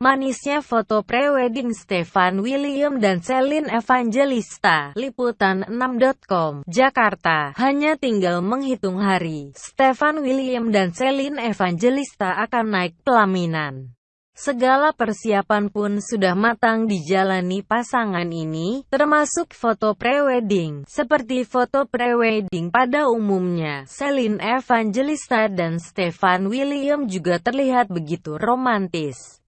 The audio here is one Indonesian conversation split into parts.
Manisnya foto prewedding Stefan William dan Celine Evangelista. Liputan 6.com, Jakarta. Hanya tinggal menghitung hari, Stefan William dan Celine Evangelista akan naik pelaminan. Segala persiapan pun sudah matang dijalani pasangan ini, termasuk foto prewedding. Seperti foto prewedding pada umumnya, Celine Evangelista dan Stefan William juga terlihat begitu romantis.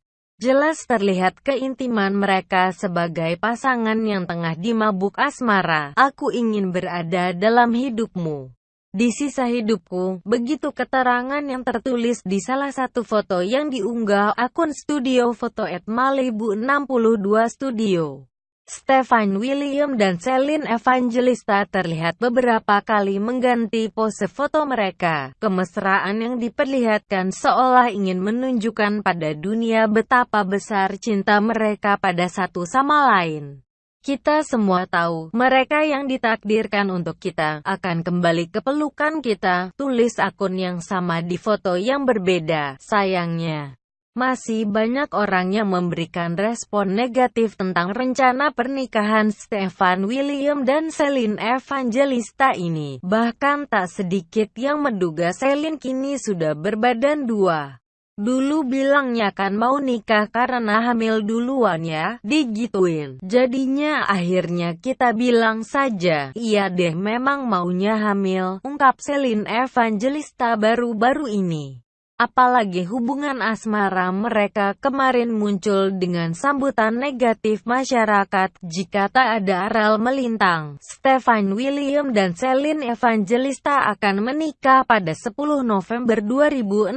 Jelas terlihat keintiman mereka sebagai pasangan yang tengah dimabuk asmara. Aku ingin berada dalam hidupmu. Di sisa hidupku, begitu keterangan yang tertulis di salah satu foto yang diunggah akun studio foto at Malibu 62 Studio. Stefan William dan Celine Evangelista terlihat beberapa kali mengganti pose foto mereka. Kemesraan yang diperlihatkan seolah ingin menunjukkan pada dunia betapa besar cinta mereka pada satu sama lain. Kita semua tahu, mereka yang ditakdirkan untuk kita, akan kembali ke pelukan kita, tulis akun yang sama di foto yang berbeda, sayangnya. Masih banyak orang yang memberikan respon negatif tentang rencana pernikahan Stefan William dan Celine Evangelista ini. Bahkan tak sedikit yang menduga Celine kini sudah berbadan dua. Dulu bilangnya kan mau nikah karena hamil duluan ya, digituin. Jadinya akhirnya kita bilang saja, iya deh memang maunya hamil, ungkap Celine Evangelista baru-baru ini. Apalagi hubungan asmara mereka kemarin muncul dengan sambutan negatif masyarakat jika tak ada aral melintang. Stefan William dan Celine Evangelista akan menikah pada 10 November 2016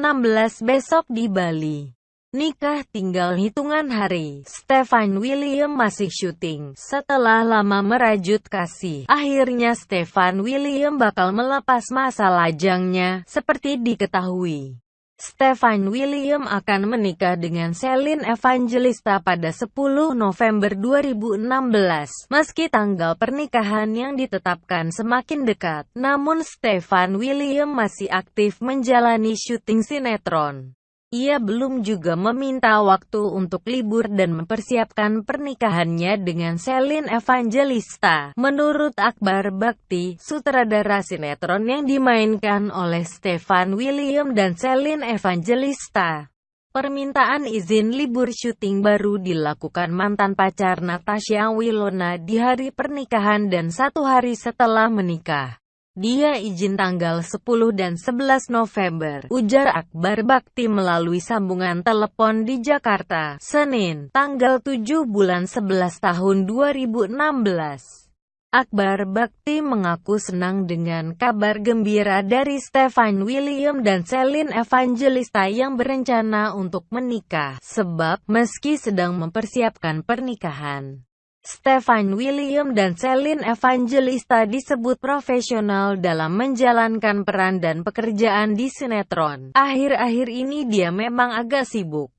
besok di Bali. Nikah tinggal hitungan hari. Stefan William masih syuting. Setelah lama merajut kasih, akhirnya Stefan William bakal melepas masa lajangnya, seperti diketahui. Stefan William akan menikah dengan Celine Evangelista pada 10 November 2016. Meski tanggal pernikahan yang ditetapkan semakin dekat, namun Stefan William masih aktif menjalani syuting sinetron. Ia belum juga meminta waktu untuk libur dan mempersiapkan pernikahannya dengan Celine Evangelista. Menurut Akbar Bakti, sutradara sinetron yang dimainkan oleh Stefan William dan Celine Evangelista, Permintaan izin libur syuting baru dilakukan mantan pacar Natasha Wilona di hari pernikahan dan satu hari setelah menikah. Dia izin tanggal 10 dan 11 November, ujar Akbar Bakti melalui sambungan telepon di Jakarta, Senin, tanggal 7 bulan 11 tahun 2016. Akbar Bakti mengaku senang dengan kabar gembira dari Stefan William dan Celine Evangelista yang berencana untuk menikah, sebab meski sedang mempersiapkan pernikahan, Stefan William dan Celine Evangelista disebut profesional dalam menjalankan peran dan pekerjaan di sinetron. Akhir-akhir ini dia memang agak sibuk.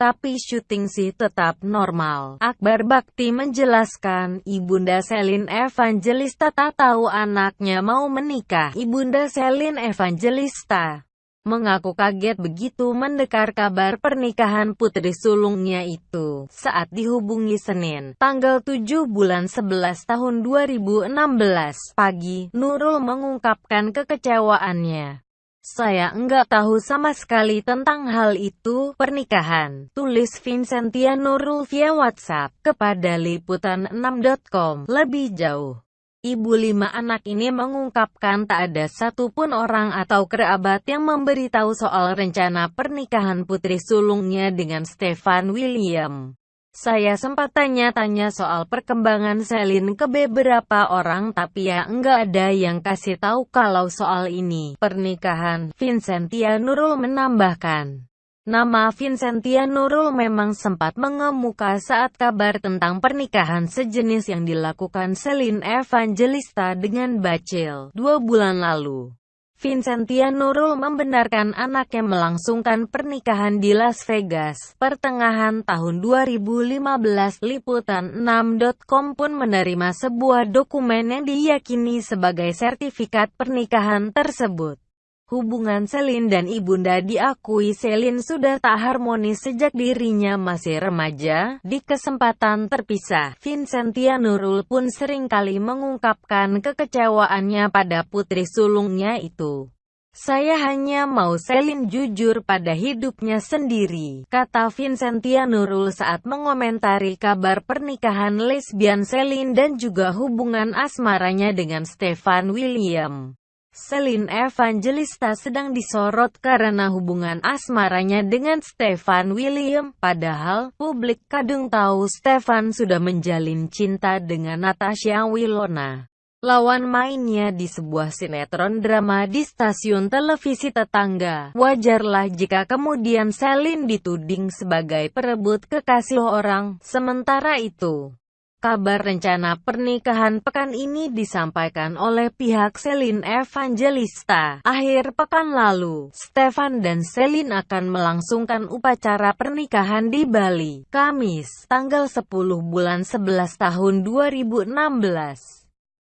Tapi syuting sih tetap normal. Akbar Bakti menjelaskan, Ibunda Celine Evangelista tak tahu anaknya mau menikah. Ibunda Celine Evangelista mengaku kaget begitu mendengar kabar pernikahan putri sulungnya itu. Saat dihubungi Senin, tanggal 7 bulan 11 tahun 2016 pagi, Nurul mengungkapkan kekecewaannya. Saya enggak tahu sama sekali tentang hal itu, pernikahan, tulis Vincentia Nurul via WhatsApp, kepada liputan6.com, lebih jauh. Ibu lima anak ini mengungkapkan tak ada satupun orang atau kerabat yang memberitahu soal rencana pernikahan putri sulungnya dengan Stefan William. Saya sempat tanya-tanya soal perkembangan Selin ke beberapa orang tapi ya enggak ada yang kasih tahu kalau soal ini. Pernikahan, Vincentia Nurul menambahkan. Nama Vincentia Nurul memang sempat mengemuka saat kabar tentang pernikahan sejenis yang dilakukan Celine Evangelista dengan Bacil dua bulan lalu. Vincentia Nurul membenarkan anaknya melangsungkan pernikahan di Las Vegas pertengahan tahun 2015. Liputan 6.com pun menerima sebuah dokumen yang diyakini sebagai sertifikat pernikahan tersebut. Hubungan Selin dan ibunda diakui Selin sudah tak harmonis sejak dirinya masih remaja. Di kesempatan terpisah, Vincentia Nurul pun sering kali mengungkapkan kekecewaannya pada putri sulungnya itu. Saya hanya mau Selin jujur pada hidupnya sendiri, kata Vincentia Nurul saat mengomentari kabar pernikahan lesbian Selin dan juga hubungan asmaranya dengan Stefan William. Selin Evangelista sedang disorot karena hubungan asmaranya dengan Stefan William, padahal publik kadung tahu Stefan sudah menjalin cinta dengan Natasha Wilona. Lawan mainnya di sebuah sinetron drama di stasiun televisi tetangga. Wajarlah jika kemudian Selin dituding sebagai perebut kekasih orang, sementara itu. Kabar rencana pernikahan pekan ini disampaikan oleh pihak Selin Evangelista. Akhir pekan lalu, Stefan dan Selin akan melangsungkan upacara pernikahan di Bali, Kamis, tanggal 10 bulan 11 tahun 2016.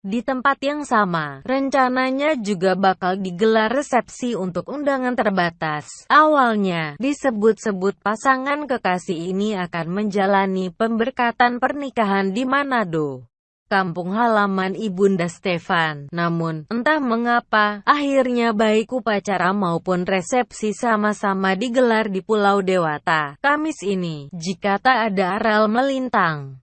Di tempat yang sama, rencananya juga bakal digelar resepsi untuk undangan terbatas. Awalnya, disebut-sebut pasangan kekasih ini akan menjalani pemberkatan pernikahan di Manado kampung halaman Ibunda Stefan. Namun, entah mengapa, akhirnya baik upacara maupun resepsi sama-sama digelar di Pulau Dewata, Kamis ini, jika tak ada aral melintang.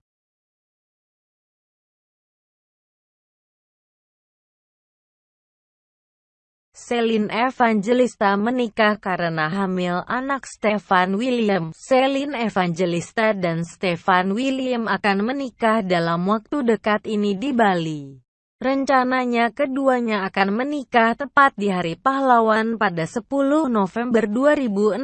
Selin Evangelista menikah karena hamil anak Stefan William. Selin Evangelista dan Stefan William akan menikah dalam waktu dekat ini di Bali. Rencananya keduanya akan menikah tepat di Hari Pahlawan pada 10 November 2016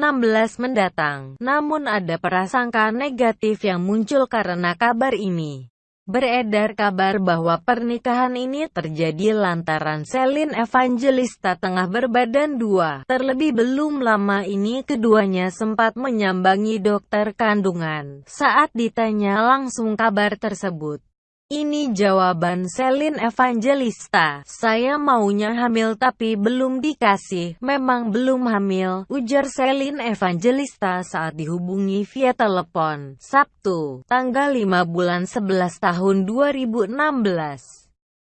mendatang. Namun ada prasangka negatif yang muncul karena kabar ini. Beredar kabar bahwa pernikahan ini terjadi lantaran Selin Evangelista tengah berbadan dua. Terlebih belum lama ini keduanya sempat menyambangi dokter kandungan. Saat ditanya langsung kabar tersebut, ini jawaban Selin Evangelista. Saya maunya hamil tapi belum dikasih. Memang belum hamil, ujar Selin Evangelista saat dihubungi via telepon. Sabtu, tanggal 5 bulan 11 tahun 2016.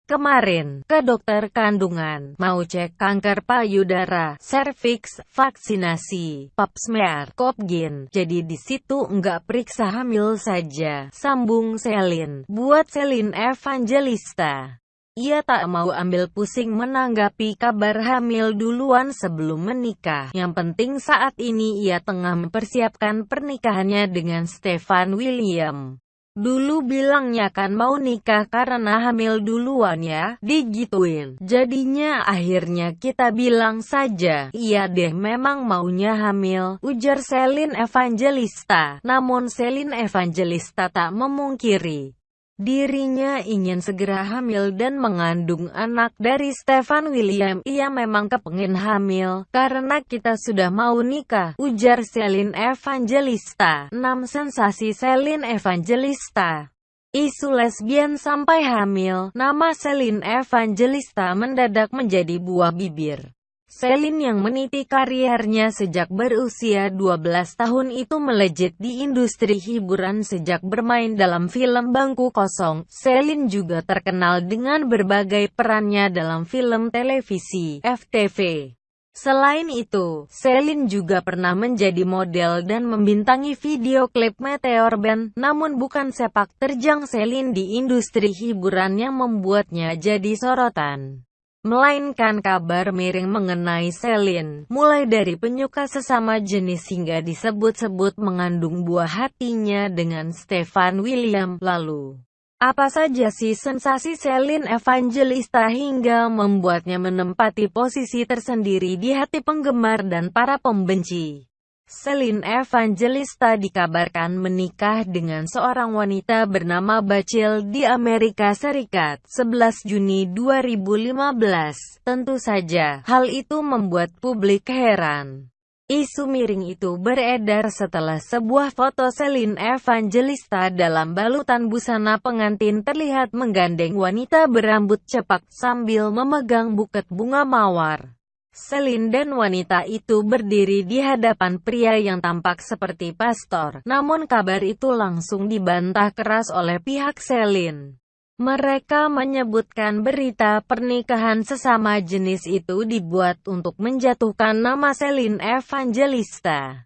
Kemarin, ke dokter kandungan, mau cek kanker payudara, serviks, vaksinasi, pap smear, kopgin. Jadi di situ enggak periksa hamil saja. Sambung Selin, buat Selin Evangelista. Ia tak mau ambil pusing menanggapi kabar hamil duluan sebelum menikah. Yang penting saat ini ia tengah mempersiapkan pernikahannya dengan Stefan William. Dulu bilangnya kan mau nikah karena hamil duluan ya, digituin. Jadinya akhirnya kita bilang saja, iya deh memang maunya hamil, ujar Selin Evangelista. Namun Selin Evangelista tak memungkiri. Dirinya ingin segera hamil dan mengandung anak dari Stefan William. Ia memang kepengin hamil, karena kita sudah mau nikah, ujar Selin Evangelista. 6 sensasi Selin Evangelista Isu lesbian sampai hamil, nama Selin Evangelista mendadak menjadi buah bibir. Selin yang meniti karirnya sejak berusia 12 tahun itu melejit di industri hiburan sejak bermain dalam film Bangku Kosong. Selin juga terkenal dengan berbagai perannya dalam film televisi, FTV. Selain itu, Selin juga pernah menjadi model dan membintangi video klip Meteor Band, namun bukan sepak terjang Selin di industri hiburan yang membuatnya jadi sorotan melainkan kabar miring mengenai Selin, mulai dari penyuka sesama jenis hingga disebut-sebut mengandung buah hatinya dengan Stefan William. Lalu, apa saja sih sensasi Selin Evangelista hingga membuatnya menempati posisi tersendiri di hati penggemar dan para pembenci? Selin Evangelista dikabarkan menikah dengan seorang wanita bernama Bacil di Amerika Serikat 11 Juni 2015. Tentu saja, hal itu membuat publik heran. Isu miring itu beredar setelah sebuah foto Selin Evangelista dalam balutan busana pengantin terlihat menggandeng wanita berambut cepak sambil memegang buket bunga mawar. Selin dan wanita itu berdiri di hadapan pria yang tampak seperti pastor. Namun kabar itu langsung dibantah keras oleh pihak Selin. Mereka menyebutkan berita pernikahan sesama jenis itu dibuat untuk menjatuhkan nama Selin Evangelista.